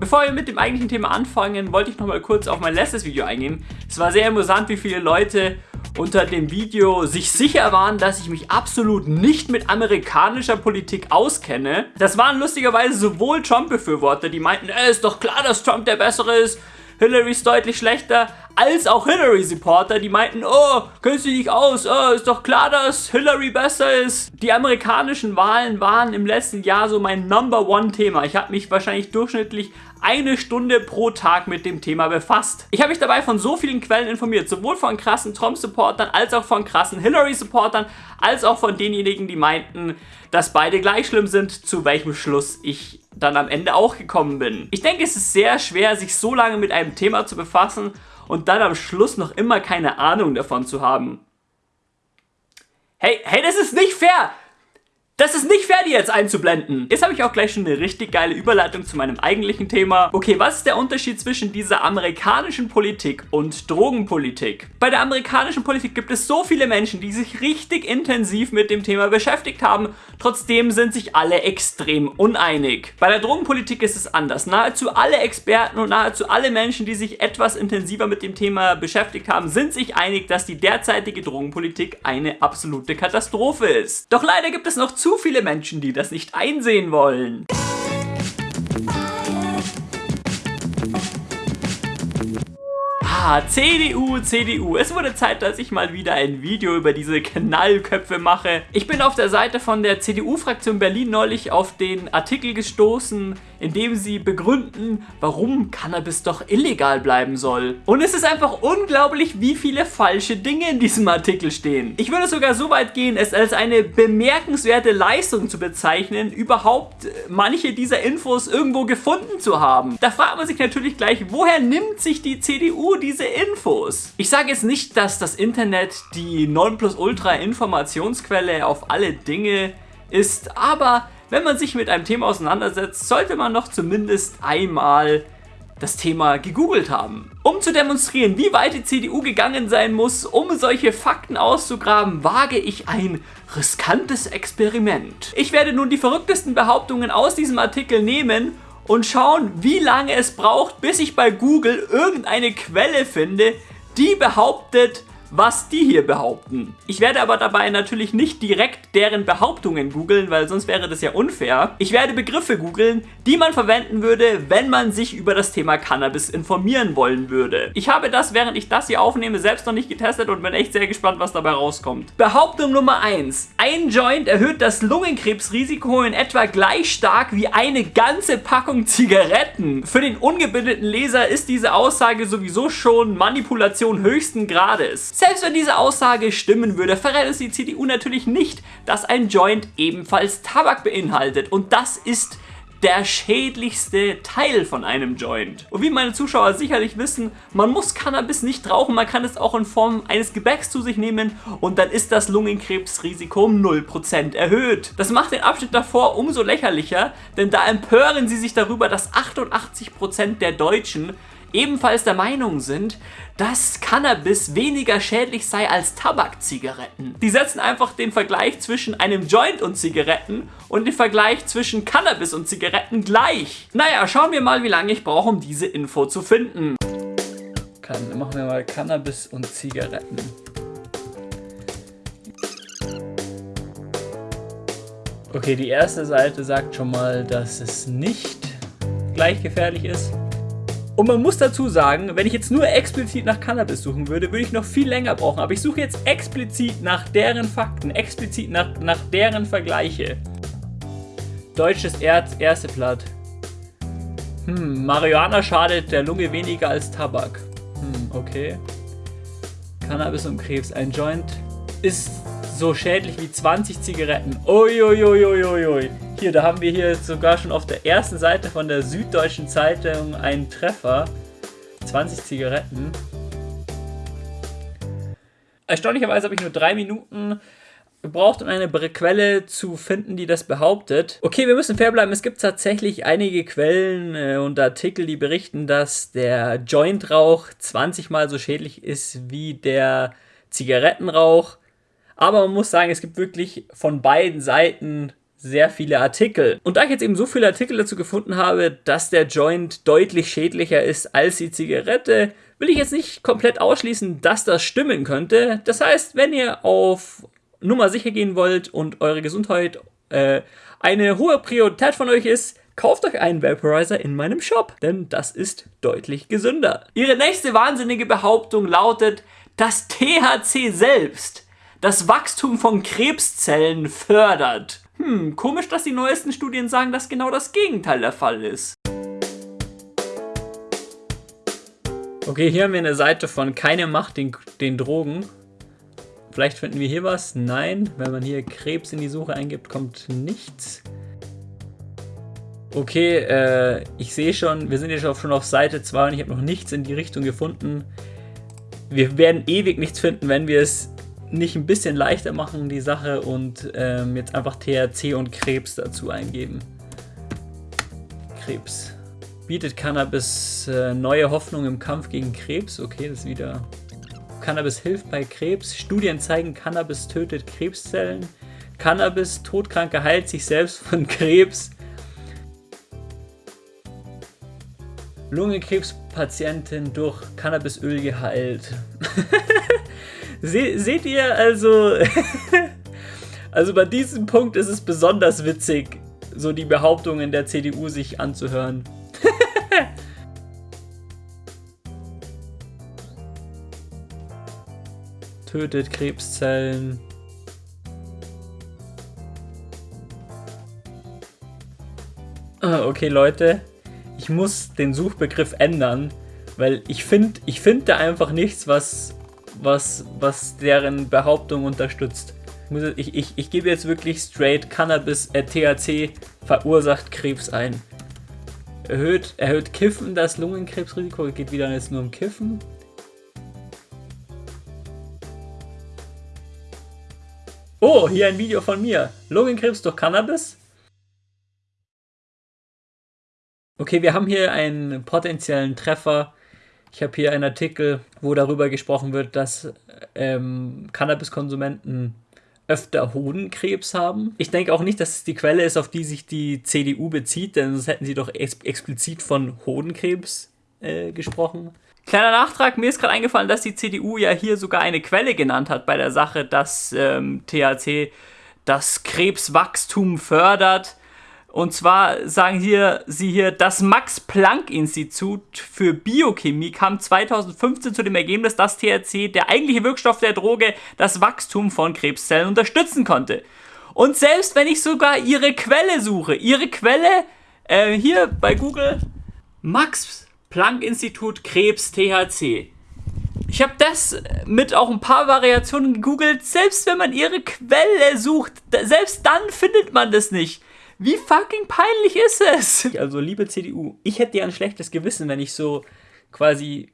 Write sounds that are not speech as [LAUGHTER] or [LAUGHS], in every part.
Bevor wir mit dem eigentlichen Thema anfangen, wollte ich noch mal kurz auf mein letztes Video eingehen. Es war sehr amüsant, wie viele Leute unter dem Video sich sicher waren, dass ich mich absolut nicht mit amerikanischer Politik auskenne. Das waren lustigerweise sowohl Trump-Befürworter, die meinten, es ist doch klar, dass Trump der Bessere ist, Hillary ist deutlich schlechter, als auch Hillary-Supporter, die meinten, oh, kennst du dich aus, oh, ist doch klar, dass Hillary besser ist. Die amerikanischen Wahlen waren im letzten Jahr so mein Number One Thema. Ich habe mich wahrscheinlich durchschnittlich eine Stunde pro Tag mit dem Thema befasst. Ich habe mich dabei von so vielen Quellen informiert, sowohl von krassen Trump-Supportern, als auch von krassen Hillary-Supportern, als auch von denjenigen, die meinten, dass beide gleich schlimm sind, zu welchem Schluss ich dann am Ende auch gekommen bin. Ich denke, es ist sehr schwer, sich so lange mit einem Thema zu befassen und dann am Schluss noch immer keine Ahnung davon zu haben. Hey, hey, das ist nicht fair! Das ist nicht fair, die jetzt einzublenden. Jetzt habe ich auch gleich schon eine richtig geile Überleitung zu meinem eigentlichen Thema. Okay, was ist der Unterschied zwischen dieser amerikanischen Politik und Drogenpolitik? Bei der amerikanischen Politik gibt es so viele Menschen, die sich richtig intensiv mit dem Thema beschäftigt haben. Trotzdem sind sich alle extrem uneinig. Bei der Drogenpolitik ist es anders. Nahezu alle Experten und nahezu alle Menschen, die sich etwas intensiver mit dem Thema beschäftigt haben, sind sich einig, dass die derzeitige Drogenpolitik eine absolute Katastrophe ist. Doch leider gibt es noch zu zu viele Menschen, die das nicht einsehen wollen. Ah, CDU, CDU. Es wurde Zeit, dass ich mal wieder ein Video über diese Knallköpfe mache. Ich bin auf der Seite von der CDU-Fraktion Berlin neulich auf den Artikel gestoßen, in dem sie begründen, warum Cannabis doch illegal bleiben soll. Und es ist einfach unglaublich, wie viele falsche Dinge in diesem Artikel stehen. Ich würde sogar so weit gehen, es als eine bemerkenswerte Leistung zu bezeichnen, überhaupt manche dieser Infos irgendwo gefunden zu haben. Da fragt man sich natürlich gleich, woher nimmt sich die CDU diese Infos? Ich sage jetzt nicht, dass das Internet die Nonplusultra-Informationsquelle auf alle Dinge ist, aber wenn man sich mit einem Thema auseinandersetzt, sollte man doch zumindest einmal das Thema gegoogelt haben. Um zu demonstrieren, wie weit die CDU gegangen sein muss, um solche Fakten auszugraben, wage ich ein riskantes Experiment. Ich werde nun die verrücktesten Behauptungen aus diesem Artikel nehmen und schauen, wie lange es braucht, bis ich bei Google irgendeine Quelle finde, die behauptet, was die hier behaupten. Ich werde aber dabei natürlich nicht direkt deren Behauptungen googeln, weil sonst wäre das ja unfair. Ich werde Begriffe googeln, die man verwenden würde, wenn man sich über das Thema Cannabis informieren wollen würde. Ich habe das, während ich das hier aufnehme, selbst noch nicht getestet und bin echt sehr gespannt, was dabei rauskommt. Behauptung Nummer 1. Ein Joint erhöht das Lungenkrebsrisiko in etwa gleich stark wie eine ganze Packung Zigaretten. Für den ungebildeten Leser ist diese Aussage sowieso schon Manipulation höchsten Grades. Selbst wenn diese Aussage stimmen würde, verrät es die CDU natürlich nicht, dass ein Joint ebenfalls Tabak beinhaltet. Und das ist der schädlichste Teil von einem Joint. Und wie meine Zuschauer sicherlich wissen, man muss Cannabis nicht rauchen, man kann es auch in Form eines Gebäcks zu sich nehmen und dann ist das Lungenkrebsrisiko um 0% erhöht. Das macht den Abschnitt davor umso lächerlicher, denn da empören sie sich darüber, dass 88% der Deutschen ebenfalls der Meinung sind, dass Cannabis weniger schädlich sei als Tabakzigaretten. Die setzen einfach den Vergleich zwischen einem Joint und Zigaretten und den Vergleich zwischen Cannabis und Zigaretten gleich. Naja, schauen wir mal, wie lange ich brauche, um diese Info zu finden. Kann, machen wir mal Cannabis und Zigaretten. Okay, die erste Seite sagt schon mal, dass es nicht gleich gefährlich ist. Und man muss dazu sagen, wenn ich jetzt nur explizit nach Cannabis suchen würde, würde ich noch viel länger brauchen. Aber ich suche jetzt explizit nach deren Fakten, explizit nach, nach deren Vergleiche. Deutsches Erz, erste Blatt. Hm, Marihuana schadet der Lunge weniger als Tabak. Hm, okay. Cannabis und Krebs. Ein Joint ist so schädlich wie 20 Zigaretten. Uiuiuiuiui. Hier, da haben wir hier sogar schon auf der ersten Seite von der Süddeutschen Zeitung einen Treffer. 20 Zigaretten. Erstaunlicherweise habe ich nur drei Minuten gebraucht, um eine Quelle zu finden, die das behauptet. Okay, wir müssen fair bleiben. Es gibt tatsächlich einige Quellen äh, und Artikel, die berichten, dass der Jointrauch 20 mal so schädlich ist wie der Zigarettenrauch. Aber man muss sagen, es gibt wirklich von beiden Seiten sehr viele Artikel. Und da ich jetzt eben so viele Artikel dazu gefunden habe, dass der Joint deutlich schädlicher ist als die Zigarette, will ich jetzt nicht komplett ausschließen, dass das stimmen könnte. Das heißt, wenn ihr auf Nummer sicher gehen wollt und eure Gesundheit äh, eine hohe Priorität von euch ist, kauft euch einen Vaporizer in meinem Shop, denn das ist deutlich gesünder. Ihre nächste wahnsinnige Behauptung lautet, dass THC selbst das Wachstum von Krebszellen fördert. Hm, komisch, dass die neuesten Studien sagen, dass genau das Gegenteil der Fall ist. Okay, hier haben wir eine Seite von Keine Macht den, den Drogen. Vielleicht finden wir hier was. Nein, wenn man hier Krebs in die Suche eingibt, kommt nichts. Okay, äh, ich sehe schon, wir sind jetzt schon auf Seite 2 und ich habe noch nichts in die Richtung gefunden. Wir werden ewig nichts finden, wenn wir es nicht ein bisschen leichter machen, die Sache, und ähm, jetzt einfach THC und Krebs dazu eingeben. Krebs. Bietet Cannabis äh, neue Hoffnung im Kampf gegen Krebs? Okay, das ist wieder... Cannabis hilft bei Krebs. Studien zeigen, Cannabis tötet Krebszellen. Cannabis, Todkranke heilt sich selbst von [LAUGHS] Krebs. Lungenkrebspatientin durch Cannabisöl geheilt. [LAUGHS] Se seht ihr also, [LAUGHS] also bei diesem Punkt ist es besonders witzig, so die Behauptungen der CDU sich anzuhören. [LAUGHS] Tötet Krebszellen. Ah, okay, Leute. Ich muss den Suchbegriff ändern, weil ich finde ich find da einfach nichts, was was, was deren Behauptung unterstützt. Ich, ich, ich gebe jetzt wirklich straight Cannabis, äh, THC verursacht Krebs ein. Erhöht, erhöht Kiffen das Lungenkrebsrisiko, geht wieder jetzt nur um Kiffen. Oh, hier ein Video von mir. Lungenkrebs durch Cannabis. Okay, wir haben hier einen potenziellen Treffer ich habe hier einen Artikel, wo darüber gesprochen wird, dass ähm, Cannabiskonsumenten öfter Hodenkrebs haben. Ich denke auch nicht, dass es die Quelle ist, auf die sich die CDU bezieht, denn sonst hätten sie doch ex explizit von Hodenkrebs äh, gesprochen. Kleiner Nachtrag, mir ist gerade eingefallen, dass die CDU ja hier sogar eine Quelle genannt hat bei der Sache, dass ähm, THC das Krebswachstum fördert. Und zwar sagen hier, sie hier, das Max-Planck-Institut für Biochemie kam 2015 zu dem Ergebnis, dass THC, der eigentliche Wirkstoff der Droge, das Wachstum von Krebszellen unterstützen konnte. Und selbst wenn ich sogar ihre Quelle suche, ihre Quelle äh, hier bei Google, Max-Planck-Institut Krebs THC. Ich habe das mit auch ein paar Variationen gegoogelt. Selbst wenn man ihre Quelle sucht, selbst dann findet man das nicht. Wie fucking peinlich ist es? [LAUGHS] Also, liebe CDU, ich hätte ja ein schlechtes Gewissen, wenn ich so quasi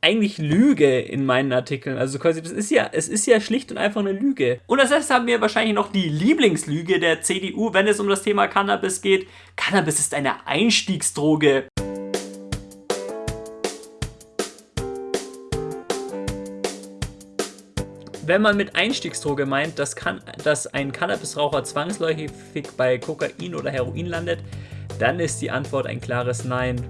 eigentlich lüge in meinen Artikeln. Also quasi, das ist ja, es ist ja schlicht und einfach eine Lüge. Und als erstes haben wir wahrscheinlich noch die Lieblingslüge der CDU, wenn es um das Thema Cannabis geht. Cannabis ist eine Einstiegsdroge. Wenn man mit Einstiegsdroge meint, dass, kann, dass ein Cannabisraucher zwangsläufig bei Kokain oder Heroin landet, dann ist die Antwort ein klares Nein.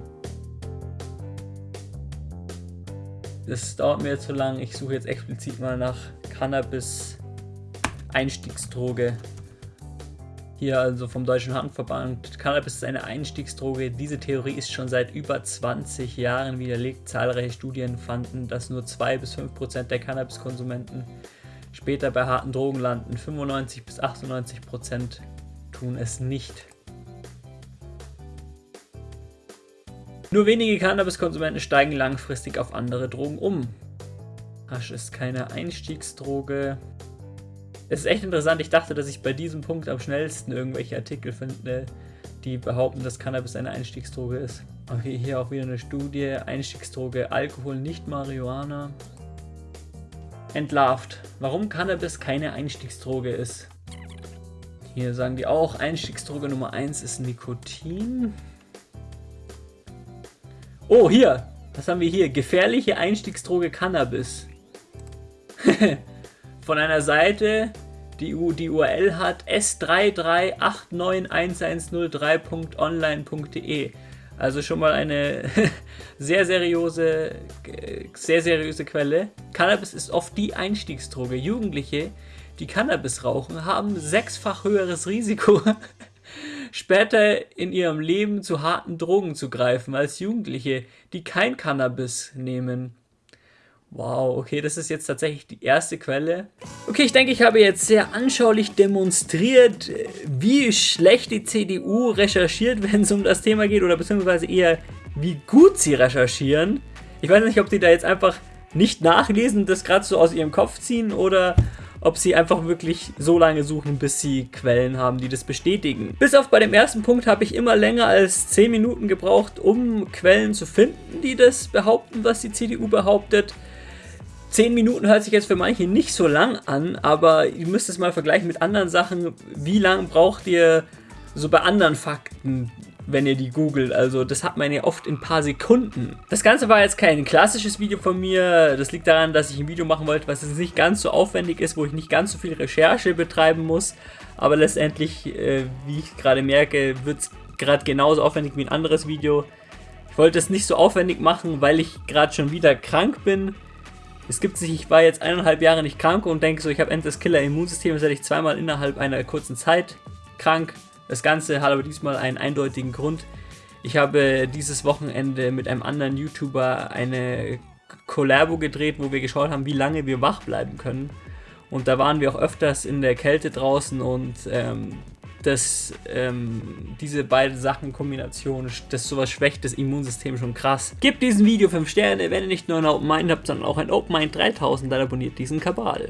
Das dauert mir zu lang. Ich suche jetzt explizit mal nach Cannabis-Einstiegsdroge. Hier also vom Deutschen Handverband. Cannabis ist eine Einstiegsdroge. Diese Theorie ist schon seit über 20 Jahren widerlegt. Zahlreiche Studien fanden, dass nur 2 bis 5 Prozent der Cannabiskonsumenten später bei harten Drogen landen. 95 bis 98 Prozent tun es nicht. Nur wenige Cannabiskonsumenten steigen langfristig auf andere Drogen um. Hasch ist keine Einstiegsdroge. Es ist echt interessant, ich dachte, dass ich bei diesem Punkt am schnellsten irgendwelche Artikel finde, die behaupten, dass Cannabis eine Einstiegsdroge ist. Okay, hier auch wieder eine Studie. Einstiegsdroge Alkohol, nicht Marihuana. Entlarvt. Warum Cannabis keine Einstiegsdroge ist. Hier sagen die auch, Einstiegsdroge Nummer 1 ist Nikotin. Oh, hier. Was haben wir hier? Gefährliche Einstiegsdroge Cannabis. [LAUGHS] Von einer Seite, die, die URL hat s33891103.online.de. Also schon mal eine [LAUGHS] sehr seriöse, sehr seriöse Quelle. Cannabis ist oft die Einstiegsdroge. Jugendliche, die Cannabis rauchen, haben sechsfach höheres Risiko, [LAUGHS] später in ihrem Leben zu harten Drogen zu greifen, als Jugendliche, die kein Cannabis nehmen. Wow, okay, das ist jetzt tatsächlich die erste Quelle. Okay, ich denke, ich habe jetzt sehr anschaulich demonstriert, wie schlecht die CDU recherchiert, [LAUGHS] wenn es um das Thema geht, oder beziehungsweise eher, wie gut sie recherchieren. Ich weiß nicht, ob die da jetzt einfach nicht nachlesen und das gerade so aus ihrem Kopf ziehen, oder ob sie einfach wirklich so lange suchen, bis sie Quellen haben, die das bestätigen. Bis auf bei dem ersten Punkt habe ich immer länger als 10 Minuten gebraucht, um Quellen zu finden, die das behaupten, was die CDU behauptet. 10 Minuten hört sich jetzt für manche nicht so lang an, aber ihr müsst es mal vergleichen mit anderen Sachen. Wie lange braucht ihr so bei anderen Fakten, wenn ihr die googelt? Also das hat man ja oft in ein paar Sekunden. Das Ganze war jetzt kein klassisches Video von mir. Das liegt daran, dass ich ein Video machen wollte, was jetzt nicht ganz so aufwendig ist, wo ich nicht ganz so viel Recherche betreiben muss. Aber letztendlich, äh, wie ich gerade merke, wird es gerade genauso aufwendig wie ein anderes Video. Ich wollte es nicht so aufwendig machen, weil ich gerade schon wieder krank bin es gibt sich, ich war jetzt eineinhalb Jahre nicht krank und denke so, ich habe endlich Killer-Immunsystem, jetzt werde ich zweimal innerhalb einer kurzen Zeit krank. Das Ganze hat aber diesmal einen eindeutigen Grund. Ich habe dieses Wochenende mit einem anderen YouTuber eine Collabo gedreht, wo wir geschaut haben, wie lange wir wach bleiben können. Und da waren wir auch öfters in der Kälte draußen und ähm, dass ähm, diese beiden Sachen Kombination, das sowas schwächt das Immunsystem schon krass. Gebt diesem Video 5 Sterne, wenn ihr nicht nur ein Open Mind habt, sondern auch ein Open Mind 3000, dann abonniert diesen Kabal.